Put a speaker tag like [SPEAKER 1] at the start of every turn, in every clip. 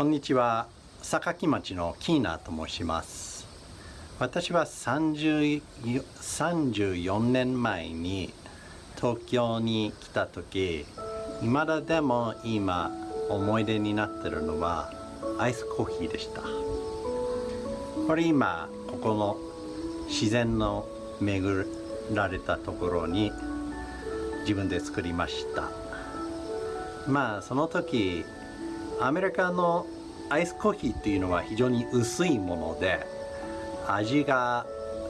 [SPEAKER 1] こんにちは。榊町のキーナと申します。私は30 34年前に東京に来た時今だでも今思い出になってるのはアイスコーヒーでした。これ今ここの自然の巡られたところに自分で作りました。まあその時アメリカのアイスコーヒーっていうのは非常に薄いもので味が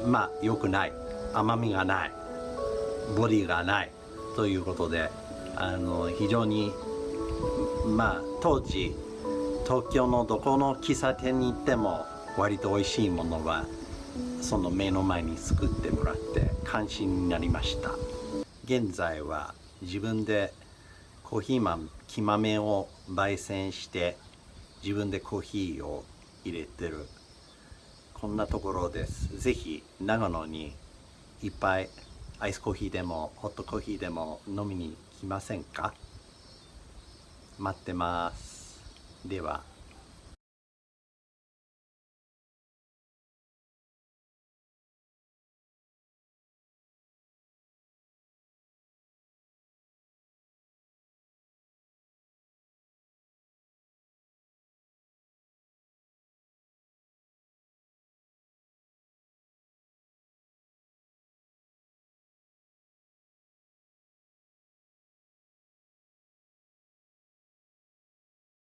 [SPEAKER 1] まあ良くない。甘みがない。ボディがない。ということであの非常にまあ当時東京のどこの喫茶店に行っても割と美味しいものはその目の前に作ってもらって関心になりました。現在は自分でコーヒー豆木豆を焙煎して自分でコーヒーを入れてる。こんなところです。ぜひ長野にいっぱいアイスコーヒーでもホットコーヒーでも飲みに来ませんか？待ってます。では。